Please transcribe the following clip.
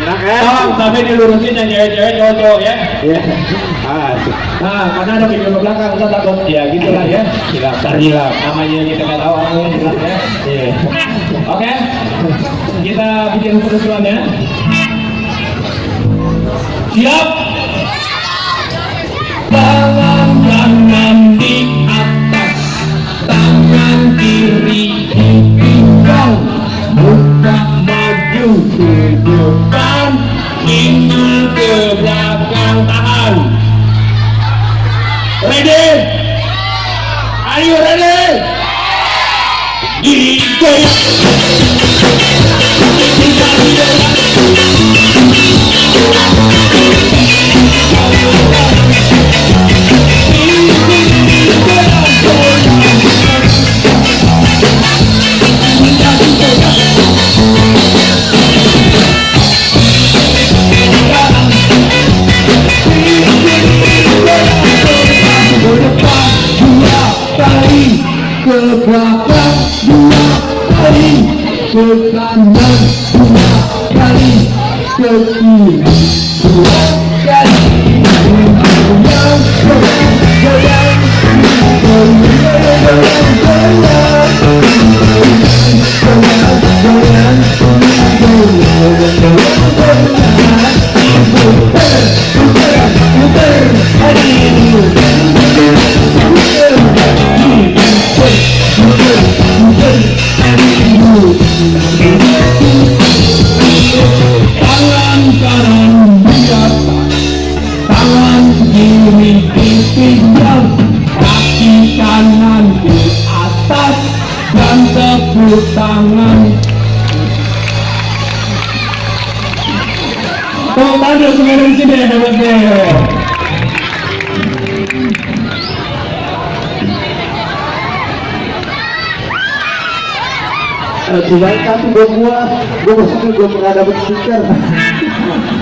enak kan Tolong tapi dilurusin yang cewek-cewek cowok-cowok ya. ya ah. Nah, karena ada video ke belakang, kita takut ya gitulah ya. hilap terhilap Namanya kita nggak tahu yang jelas ya. iya Oke, kita bikin kerusuhan ya. Siap. Depan, pinggul ke belakang tahan. Ready? Are you ready? Ke ke dua kali ke kanan dua kali ke kiri dua kali goyang goyang goyang goyang goyang goyang tangan Tepuk tangan dulu semua dari sini hebat deh Eh, Cobain satu buat gua, gua maksudnya gua pernah dapet.